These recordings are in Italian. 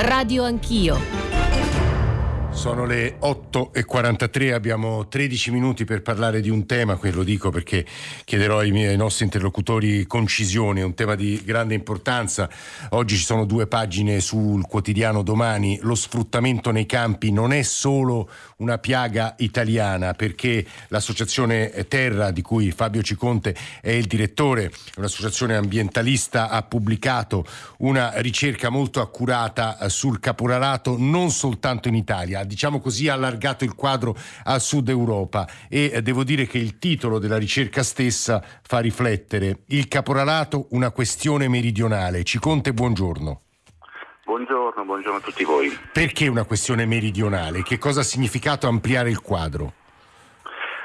Radio Anch'io. Sono le 8.43, abbiamo 13 minuti per parlare di un tema, quello dico perché chiederò ai, miei, ai nostri interlocutori concisione, è un tema di grande importanza. Oggi ci sono due pagine sul quotidiano domani, lo sfruttamento nei campi non è solo una piaga italiana perché l'associazione Terra di cui Fabio Ciconte è il direttore, un'associazione ambientalista, ha pubblicato una ricerca molto accurata sul caporalato non soltanto in Italia diciamo così, allargato il quadro al sud Europa e eh, devo dire che il titolo della ricerca stessa fa riflettere. Il caporalato, una questione meridionale. Ciconte, buongiorno. Buongiorno, buongiorno a tutti voi. Perché una questione meridionale? Che cosa ha significato ampliare il quadro?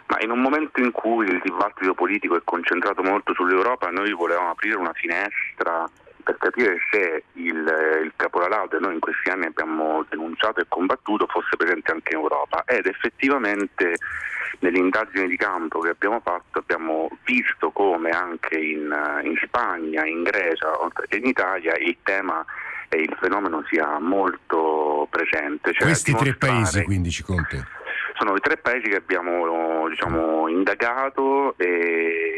Ma in un momento in cui il dibattito politico è concentrato molto sull'Europa, noi volevamo aprire una finestra per capire se il, il caporalato che noi in questi anni abbiamo denunciato e combattuto fosse presente anche in Europa ed effettivamente nell'indagine di campo che abbiamo fatto abbiamo visto come anche in, in Spagna, in Grecia oltre che in Italia il tema e il fenomeno sia molto presente. Cioè Questi tre paesi quindi ci conte? Sono i tre paesi che abbiamo diciamo, indagato e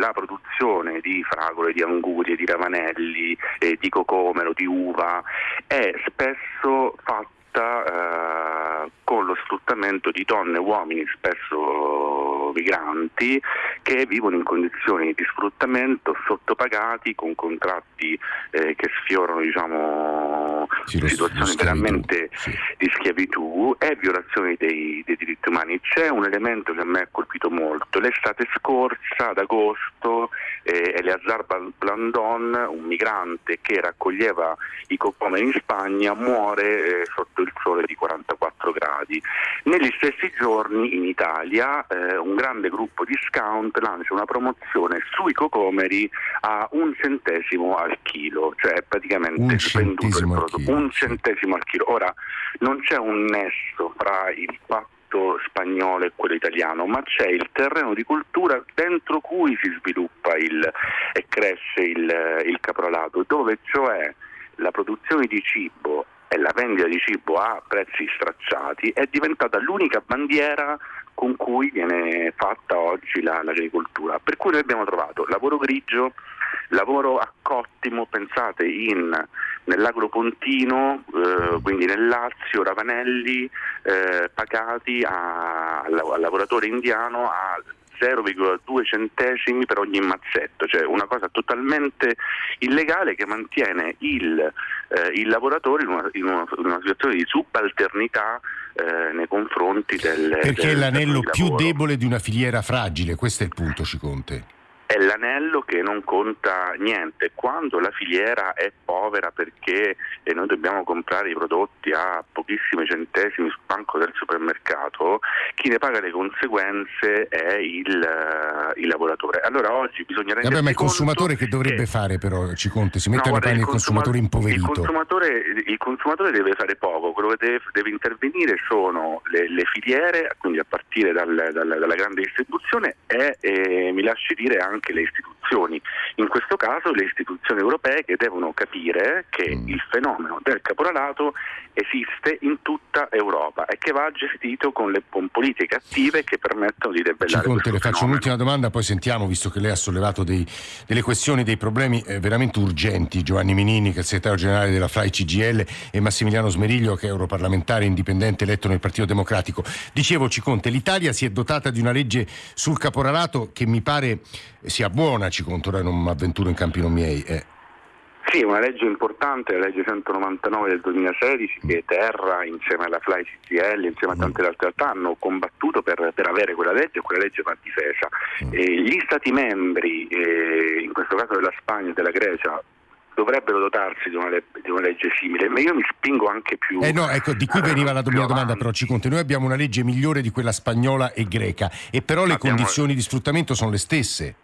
la produzione di fragole, di angurie, di ravanelli, eh, di cocomero, di uva è spesso fatta eh, con lo sfruttamento di donne e uomini spesso migranti che vivono in condizioni di sfruttamento sottopagati con contratti eh, che sfiorano diciamo, sì, situazioni veramente sì. di schiavitù e violazioni dei, dei, diritti umani. C'è un elemento che a me ha colpito molto. L'estate scorsa, ad agosto, eh, Eleazar Blandon, un migrante che raccoglieva i cocomeri in Spagna, muore eh, sotto il sole di 44 gradi. Negli stessi giorni in Italia eh, un grande gruppo di scout lancia una promozione sui cocomeri a un centesimo al chilo, cioè praticamente un centesimo al chilo. Un centesimo al chilo. Ora non c'è un nesso fra il fatto spagnolo e quello italiano, ma c'è il terreno di cultura dentro cui si sviluppa il, e cresce il, il caporalato, dove cioè la produzione di cibo e la vendita di cibo a prezzi stracciati è diventata l'unica bandiera con cui viene fatta oggi la, l'agricoltura. Per cui noi abbiamo trovato lavoro grigio, lavoro a cottimo, pensate in, nell'agropontino, eh, quindi nel Lazio, Ravanelli, eh, pagati al lavoratore indiano a 0,2 centesimi per ogni mazzetto, cioè una cosa totalmente illegale che mantiene il, eh, il lavoratore in una, in, una, in una, situazione di subalternità eh, nei confronti del... Perché del, è l'anello più debole di una filiera fragile, questo è il punto Ciconte è l'anello che non conta niente. Quando la filiera è povera perché eh, noi dobbiamo comprare i prodotti a pochissimi centesimi sul banco del supermercato, chi ne paga le conseguenze è il, uh, il lavoratore. Allora oggi bisogna rendere Vabbè, ma il consumatore che dovrebbe che... fare però, Ciconte? Si mette no, nei panni del consumatore impoverito. Il consumatore, il consumatore, deve fare poco, quello che deve, deve intervenire sono le, le, filiere, quindi a partire dal, dal, dalla grande distribuzione e eh, mi lasci dire anche anche le istituzioni, in questo caso le istituzioni europee che devono capire che mm. il fenomeno del caporalato esiste in tutta Europa e che va gestito con le con politiche attive che permettono di debellare Ciconte, le faccio fenomeno. un'ultima domanda, poi sentiamo, visto che lei ha sollevato dei, delle questioni, dei problemi eh, veramente urgenti. Giovanni Minini, che è il segretario generale della FRAI CGL, e Massimiliano Smeriglio, che è europarlamentare indipendente eletto nel Partito Democratico. Dicevo, Ciconte, l'Italia si è dotata di una legge sul caporalato che mi pare sia buona, Ciconte, ora non mi avventuro in campi non miei. Eh. Sì, una legge importante, la legge 199 del 2016 che Terra insieme alla Fly CCL, insieme a mm. tante altre realtà hanno combattuto per, per avere quella legge e quella legge va difesa. Mm. E gli Stati membri, eh, in questo caso della Spagna e della Grecia, dovrebbero dotarsi di una, le- di una, legge simile, ma io mi spingo anche più. Eh no, ecco, di qui veniva la mia domanda, però Ciconte. Noi abbiamo una legge migliore di quella spagnola e greca, e però le abbiamo... condizioni di sfruttamento sono le stesse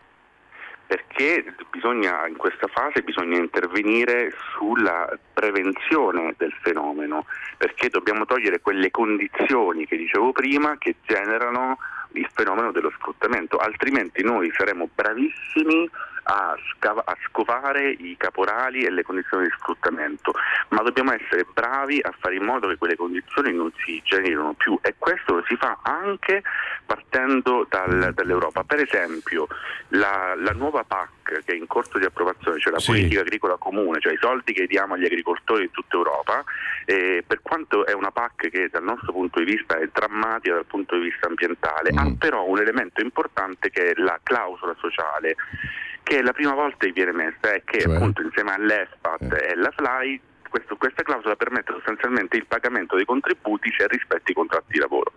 perché bisogna, in questa fase bisogna intervenire sulla prevenzione del fenomeno, perché dobbiamo togliere quelle condizioni che dicevo prima che generano il fenomeno dello sfruttamento, altrimenti noi saremo bravissimi a, scava- a scovare i caporali e le condizioni di sfruttamento, ma dobbiamo essere bravi a fare in modo che quelle condizioni non si generino più e questo lo si fa anche partendo dal, dall'Europa. Per esempio la, la, nuova PAC che è in corso di approvazione, cioè la sì. politica agricola comune, cioè i soldi che diamo agli agricoltori in tutta Europa, eh, per quanto è una PAC che dal nostro punto di vista è drammatica dal punto di vista ambientale, mm. ha però un elemento importante che è la clausola sociale che la prima volta che viene messa è che cioè? appunto insieme all'ESPAT eh. e alla FLY questo, questa clausola permette sostanzialmente il pagamento dei contributi se rispetti i contratti di lavoro.